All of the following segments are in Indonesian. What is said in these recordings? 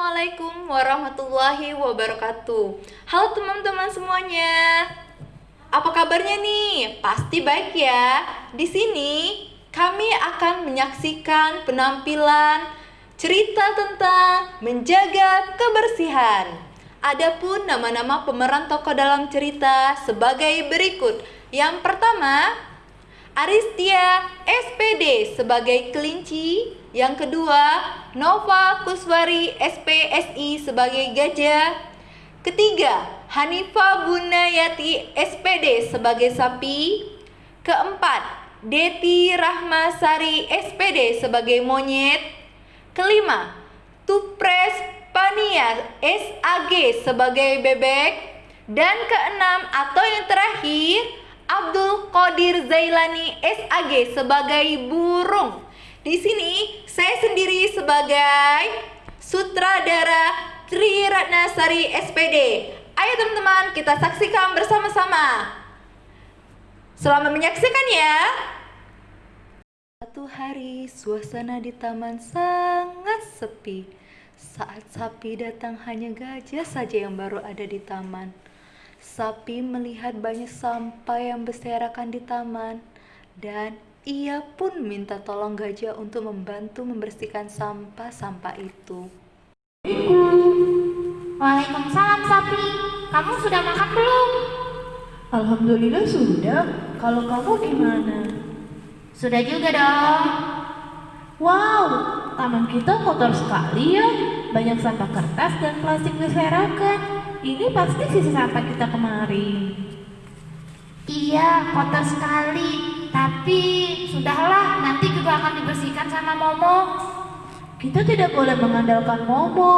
Assalamualaikum warahmatullahi wabarakatuh. Halo teman-teman semuanya. Apa kabarnya nih? Pasti baik ya. Di sini kami akan menyaksikan penampilan cerita tentang menjaga kebersihan. Adapun nama-nama pemeran tokoh dalam cerita sebagai berikut. Yang pertama, Aristia SPD sebagai kelinci, yang kedua Nova Kuswari SPSI sebagai gajah, ketiga Hanifa Bunayati SPD sebagai sapi, keempat Deti Rahmasari SPD sebagai monyet, kelima Tupres Pania SAG sebagai bebek, dan keenam atau yang terakhir Abdul Qadir Zailani SAG sebagai burung. Di sini saya sendiri sebagai sutradara Tri Ratnasari SPD. Ayo teman-teman kita saksikan bersama-sama. Selamat menyaksikan ya. Satu hari suasana di taman sangat sepi. Saat sapi datang hanya gajah saja yang baru ada di taman. Sapi melihat banyak sampah yang berserakan di taman dan ia pun minta tolong gajah untuk membantu membersihkan sampah-sampah itu. Waalaikumsalam sapi, kamu sudah makan belum? Alhamdulillah sudah. Kalau kamu gimana? Sudah juga dong. Wow, taman kita kotor sekali ya. Banyak sampah kertas dan plastik berserakan. Ini pasti sisa sampah kita kemarin. Iya, kotor sekali. Tapi akan dibersihkan sama Momo. Kita tidak boleh mengandalkan Momo.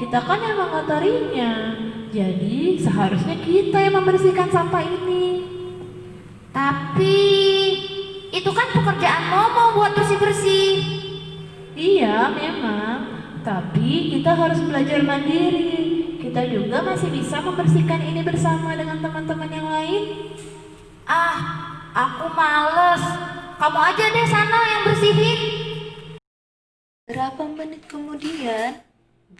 Kita kan yang mengotorinya. Jadi seharusnya kita yang membersihkan sampah ini. Tapi itu kan pekerjaan Momo buat bersih-bersih. Iya, memang. Tapi kita harus belajar mandiri. Kita juga masih bisa membersihkan ini bersama dengan teman-teman yang lain. Ah, aku males. Kamu aja deh sana yang bersihin. Berapa menit kemudian,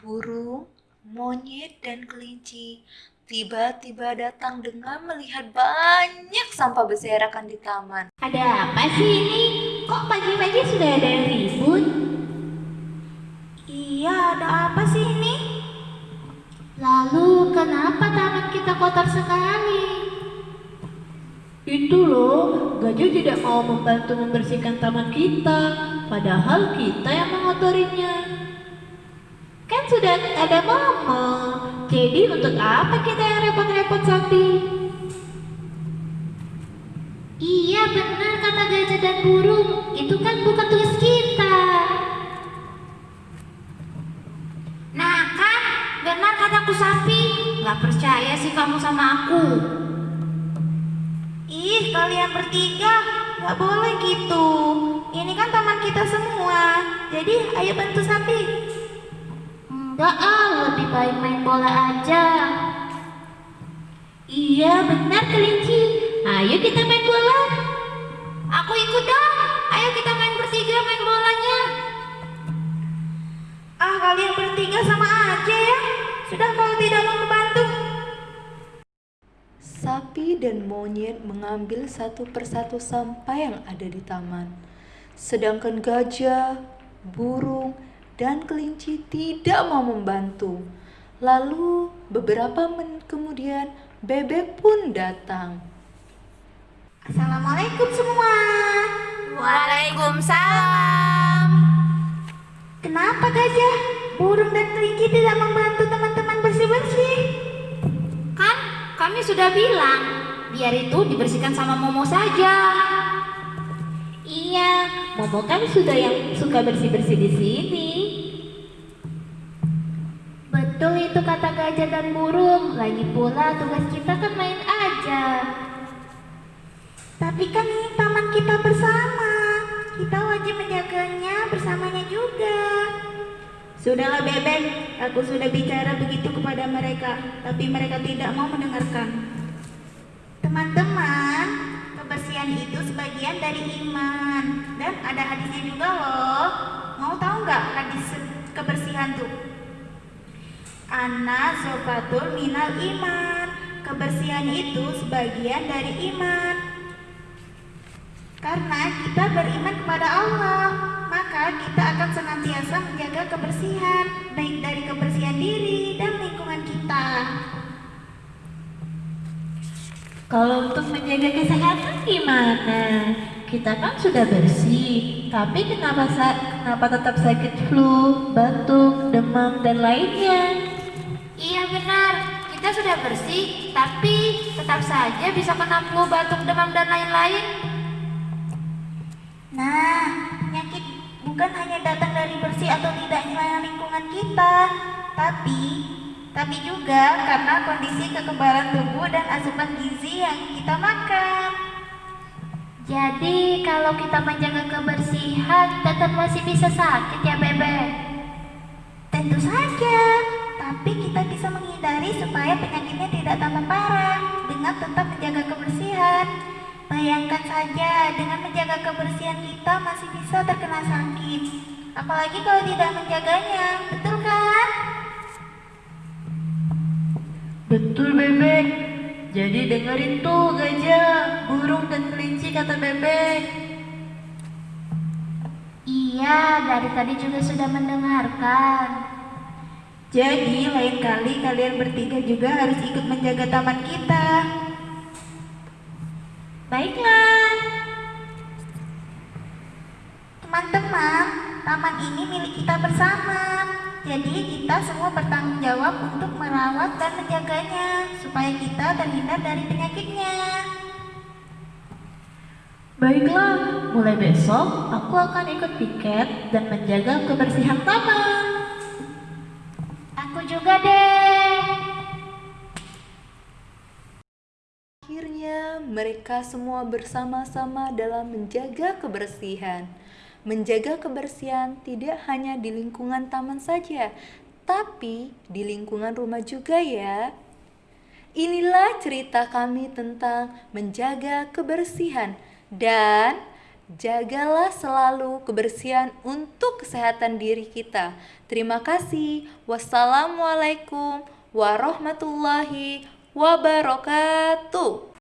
burung, monyet, dan kelinci tiba-tiba datang dengan melihat banyak sampah berserakan di taman. Ada apa sih ini? Kok pagi-pagi sudah ada yang ribut? Iya, ada apa sih ini? Lalu kenapa taman kita kotor sekali? Itu loh, gajah tidak mau membantu membersihkan taman kita, padahal kita yang mengotorinya. Kan sudah ada mama, jadi untuk apa kita yang repot-repot sapi? Iya benar kata gajah dan burung, itu kan bukan tugas kita. Nah kan, benar kataku sapi, Gak percaya sih kamu sama aku. Ih, kalian bertiga gak boleh gitu. Ini kan taman kita semua, jadi ayo bantu sapi. Enggak ah, lebih baik main bola aja. Iya benar kelinci, ayo kita main bola. Aku ikut dong, ayo kita main bertiga main bolanya. Ah kalian bertiga sama aja ya, sudah kalau tidak mau membantu. Sapi dan monyet mengambil satu persatu sampah yang ada di taman. Sedangkan gajah, burung, dan kelinci tidak mau membantu. Lalu beberapa menit kemudian bebek pun datang. Assalamualaikum semua. Waalaikumsalam. Kenapa gajah, burung dan kelinci tidak membantu teman-teman sudah bilang, biar itu dibersihkan sama Momo saja. Iya, Momo kan sudah yang suka bersih-bersih di sini. Betul itu kata gajah dan burung. Lagi pula tugas kita kan main aja. Tapi kan ini taman kita bersama. Kita wajib menjaganya bersamanya juga. Sudahlah Bebek, aku sudah bicara begitu kepada mereka, tapi mereka tidak mau mendengarkan. Teman-teman, kebersihan itu sebagian dari iman dan ada hadisnya juga loh. Mau tahu nggak hadis kebersihan tuh? Anna zofatul minal iman. Kebersihan itu sebagian dari iman. Karena kita beriman kepada Allah, maka kita akan senantiasa menjaga kebersihan, baik dari kebersihan diri dan lingkungan kita. Kalau untuk menjaga kesehatan gimana? Kita kan sudah bersih, tapi kenapa kenapa tetap sakit flu, batuk, demam dan lainnya? Iya benar, kita sudah bersih, tapi tetap saja bisa kena flu, batuk, demam, dan lain-lain. Nah, bukan hanya datang dari bersih atau tidaknya lingkungan kita, tapi tapi juga karena kondisi kekebalan tubuh dan asupan gizi yang kita makan. Jadi kalau kita menjaga kebersihan tetap masih bisa sakit ya Bebek? Tentu saja, tapi kita bisa menghindari supaya penyakitnya tidak tambah parah dengan tetap menjaga kebersihan. Bayangkan saja dengan menjaga kebersihan kita masih bisa terkena sakit. Apalagi kalau tidak menjaganya, betul kan? Betul bebek. Jadi dengerin tuh gajah, burung dan kelinci kata bebek. Iya, dari tadi juga sudah mendengarkan. Jadi lain kali kalian bertiga juga harus ikut menjaga taman kita. Baiklah. Teman-teman, taman ini milik kita bersama. Jadi kita semua bertanggung jawab untuk merawat dan menjaganya supaya kita terhindar dari penyakitnya. Baiklah, mulai besok aku akan ikut piket dan menjaga kebersihan taman. Aku juga deh. Mereka semua bersama-sama dalam menjaga kebersihan. Menjaga kebersihan tidak hanya di lingkungan taman saja, tapi di lingkungan rumah juga, ya. Inilah cerita kami tentang menjaga kebersihan, dan jagalah selalu kebersihan untuk kesehatan diri kita. Terima kasih. Wassalamualaikum warahmatullahi wabarakatuh.